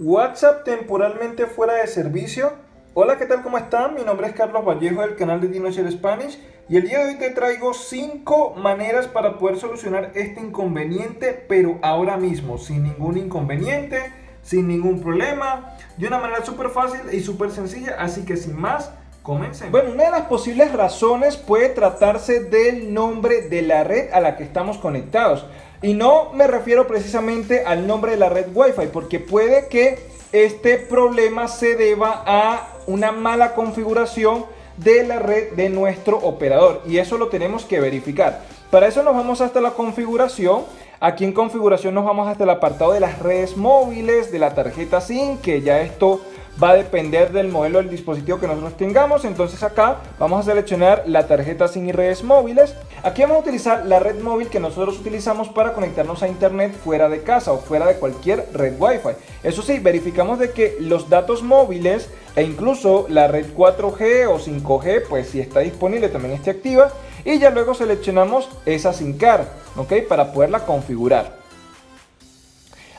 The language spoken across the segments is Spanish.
WhatsApp temporalmente fuera de servicio. Hola, ¿qué tal? ¿Cómo están? Mi nombre es Carlos Vallejo del canal de Dinosaur Spanish y el día de hoy te traigo 5 maneras para poder solucionar este inconveniente, pero ahora mismo, sin ningún inconveniente, sin ningún problema, de una manera súper fácil y súper sencilla, así que sin más, Comencemos. Bueno, una de las posibles razones puede tratarse del nombre de la red a la que estamos conectados. Y no me refiero precisamente al nombre de la red Wi-Fi, porque puede que este problema se deba a una mala configuración de la red de nuestro operador y eso lo tenemos que verificar. Para eso nos vamos hasta la configuración. Aquí en configuración nos vamos hasta el apartado de las redes móviles, de la tarjeta SIM, que ya esto va a depender del modelo del dispositivo que nosotros tengamos. Entonces acá vamos a seleccionar la tarjeta SIM y redes móviles. Aquí vamos a utilizar la red móvil que nosotros utilizamos para conectarnos a internet fuera de casa o fuera de cualquier red Wi-Fi. Eso sí, verificamos de que los datos móviles e incluso la red 4G o 5G, pues si está disponible también esté activa. Y ya luego seleccionamos esa SIM card, ¿ok? Para poderla configurar.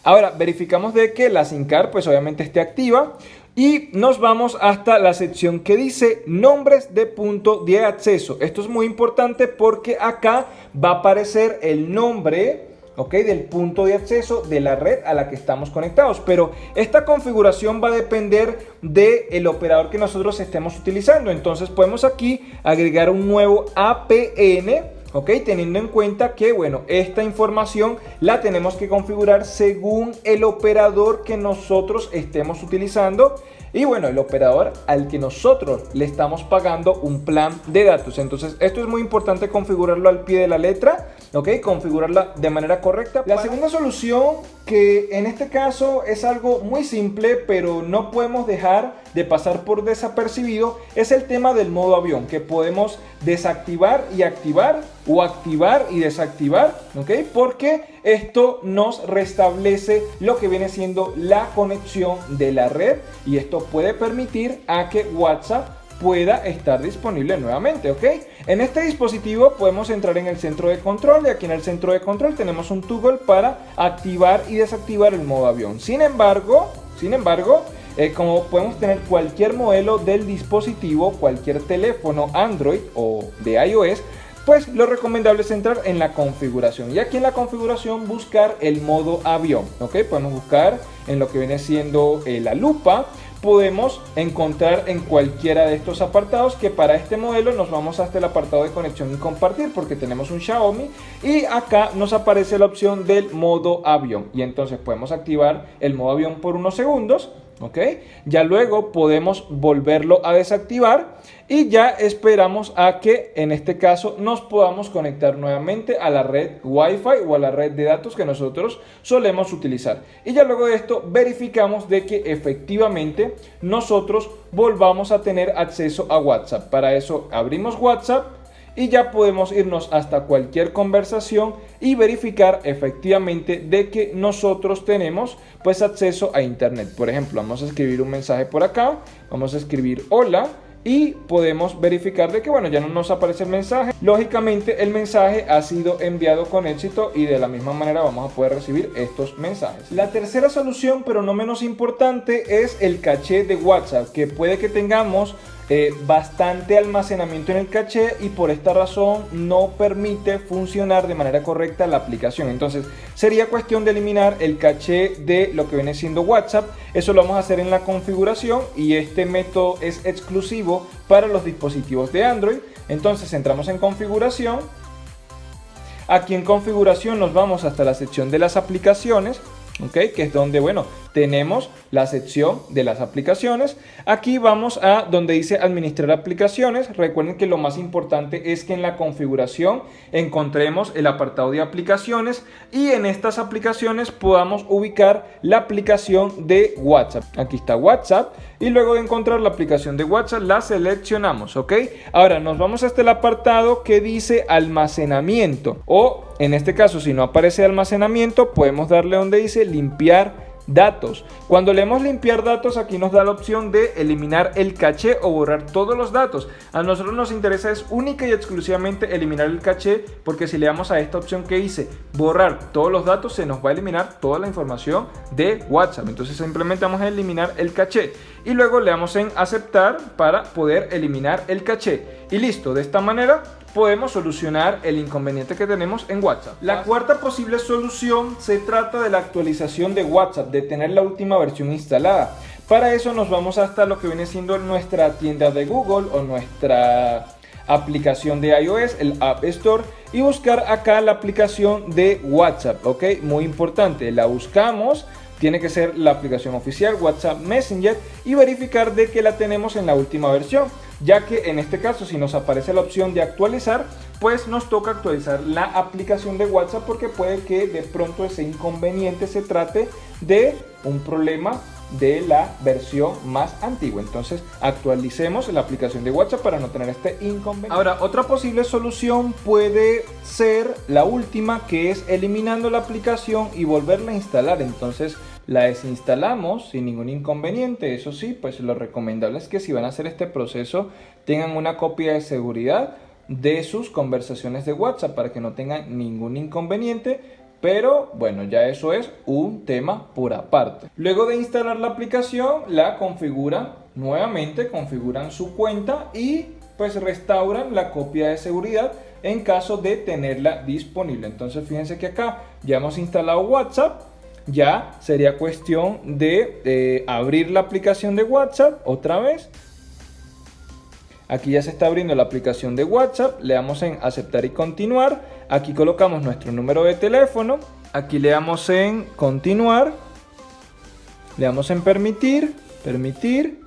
Ahora, verificamos de que la SIM card pues obviamente esté activa y nos vamos hasta la sección que dice nombres de punto de acceso. Esto es muy importante porque acá va a aparecer el nombre ¿ok? del punto de acceso de la red a la que estamos conectados. Pero esta configuración va a depender del operador que nosotros estemos utilizando. Entonces podemos aquí agregar un nuevo APN ¿ok? Teniendo en cuenta que, bueno, esta información la tenemos que configurar según el operador que nosotros estemos utilizando y bueno, el operador al que nosotros le estamos pagando un plan de datos. Entonces, esto es muy importante configurarlo al pie de la letra, ¿ok? Configurarla de manera correcta. La segunda solución, que en este caso es algo muy simple, pero no podemos dejar de pasar por desapercibido, es el tema del modo avión, que podemos desactivar y activar o activar y desactivar, ¿ok? Porque esto nos restablece lo que viene siendo la conexión de la red y esto puede permitir a que WhatsApp pueda estar disponible nuevamente, ¿ok? En este dispositivo podemos entrar en el centro de control y aquí en el centro de control tenemos un toggle para activar y desactivar el modo avión. Sin embargo, sin embargo, eh, como podemos tener cualquier modelo del dispositivo, cualquier teléfono Android o de iOS, pues lo recomendable es entrar en la configuración y aquí en la configuración buscar el modo avión, ok, podemos buscar en lo que viene siendo eh, la lupa, podemos encontrar en cualquiera de estos apartados que para este modelo nos vamos hasta el apartado de conexión y compartir porque tenemos un Xiaomi y acá nos aparece la opción del modo avión. Y entonces podemos activar el modo avión por unos segundos ¿ok? Ya luego podemos volverlo a desactivar y ya esperamos a que en este caso nos podamos conectar nuevamente a la red Wi-Fi o a la red de datos que nosotros solemos utilizar. Y ya luego de esto verificamos de que efectivamente nosotros volvamos a tener acceso a WhatsApp. Para eso abrimos WhatsApp y ya podemos irnos hasta cualquier conversación y verificar efectivamente de que nosotros tenemos pues acceso a internet. Por ejemplo, vamos a escribir un mensaje por acá, vamos a escribir hola y podemos verificar de que bueno ya no nos aparece el mensaje lógicamente el mensaje ha sido enviado con éxito y de la misma manera vamos a poder recibir estos mensajes la tercera solución pero no menos importante es el caché de whatsapp que puede que tengamos eh, bastante almacenamiento en el caché y por esta razón no permite funcionar de manera correcta la aplicación. Entonces sería cuestión de eliminar el caché de lo que viene siendo WhatsApp. Eso lo vamos a hacer en la configuración y este método es exclusivo para los dispositivos de Android. Entonces entramos en configuración. Aquí en configuración nos vamos hasta la sección de las aplicaciones. que es donde, bueno, tenemos la sección de las aplicaciones. Aquí vamos a donde dice administrar aplicaciones. Recuerden que lo más importante es que en la configuración encontremos el apartado de aplicaciones y en estas aplicaciones podamos ubicar la aplicación de WhatsApp. Aquí está WhatsApp y luego de encontrar la aplicación de WhatsApp la seleccionamos, ¿ok? Ahora nos vamos hasta el apartado que dice almacenamiento o en este caso si no aparece almacenamiento podemos darle donde dice limpiar datos. Cuando leemos limpiar datos, aquí nos da la opción de eliminar el caché o borrar todos los datos. A nosotros nos interesa es única y exclusivamente eliminar el caché, porque si le damos a esta opción que dice borrar todos los datos, se nos va a eliminar toda la información de WhatsApp. Entonces simplemente vamos a eliminar el caché y luego le damos en aceptar para poder eliminar el caché. Y listo, de esta manera podemos solucionar el inconveniente que tenemos en WhatsApp. La cuarta posible solución se trata de la actualización de WhatsApp, de tener la última versión instalada. Para eso nos vamos hasta lo que viene siendo nuestra tienda de Google o nuestra aplicación de iOS, el App Store y buscar acá la aplicación de WhatsApp, ok, muy importante, la buscamos tiene que ser la aplicación oficial WhatsApp Messenger y verificar de que la tenemos en la última versión ya que en este caso si nos aparece la opción de actualizar pues nos toca actualizar la aplicación de WhatsApp porque puede que de pronto ese inconveniente se trate de un problema de la versión más antigua. Entonces actualicemos la aplicación de WhatsApp para no tener este inconveniente. Ahora, otra posible solución puede ser la última que es eliminando la aplicación y volverla a instalar. Entonces la desinstalamos sin ningún inconveniente. Eso sí, pues lo recomendable es que si van a hacer este proceso tengan una copia de seguridad de sus conversaciones de WhatsApp para que no tengan ningún inconveniente pero bueno, ya eso es un tema por aparte. Luego de instalar la aplicación, la configuran nuevamente, configuran su cuenta y pues restauran la copia de seguridad en caso de tenerla disponible. Entonces fíjense que acá ya hemos instalado WhatsApp. Ya sería cuestión de eh, abrir la aplicación de WhatsApp otra vez. Aquí ya se está abriendo la aplicación de WhatsApp. Le damos en aceptar y continuar Aquí colocamos nuestro número de teléfono. Aquí le damos en continuar. Le damos en permitir, permitir.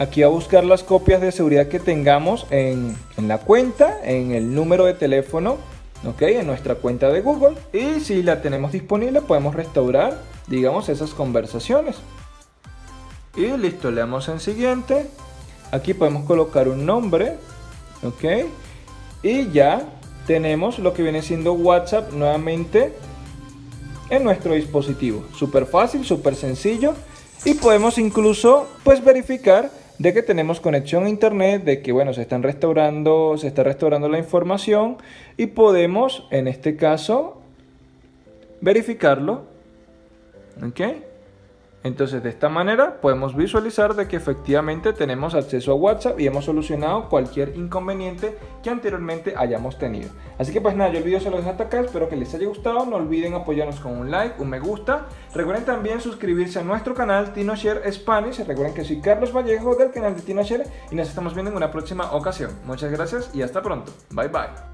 Aquí a buscar las copias de seguridad que tengamos en, en la cuenta, en el número de teléfono, ok, en nuestra cuenta de Google. Y si la tenemos disponible podemos restaurar, digamos, esas conversaciones. Y listo, le damos en siguiente. Aquí podemos colocar un nombre, ok. Y ya tenemos lo que viene siendo WhatsApp nuevamente en nuestro dispositivo. Súper fácil, súper sencillo. Y podemos incluso pues verificar de que tenemos conexión a internet, de que bueno, se están restaurando, se está restaurando la información y podemos en este caso verificarlo. ¿Ok? Entonces de esta manera podemos visualizar de que efectivamente tenemos acceso a WhatsApp y hemos solucionado cualquier inconveniente que anteriormente hayamos tenido. Así que pues nada, yo el video se lo dejo hasta acá, espero que les haya gustado, no olviden apoyarnos con un like, un me gusta, recuerden también suscribirse a nuestro canal TinoShare Spanish, recuerden que soy Carlos Vallejo del canal de TinoShare y nos estamos viendo en una próxima ocasión. Muchas gracias y hasta pronto, bye bye.